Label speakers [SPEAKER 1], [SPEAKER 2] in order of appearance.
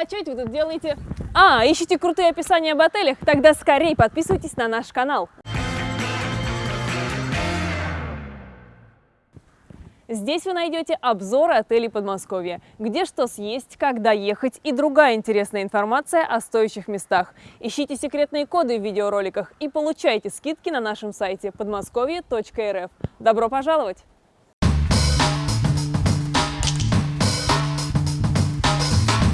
[SPEAKER 1] А что это вы тут делаете? А, ищите крутые описания об отелях? Тогда скорее подписывайтесь на наш канал. Здесь вы найдете обзоры отелей Подмосковья, где что съесть, когда ехать и другая интересная информация о стоящих местах. Ищите секретные коды в видеороликах и получайте скидки на нашем сайте подмосковье.рф. Добро пожаловать!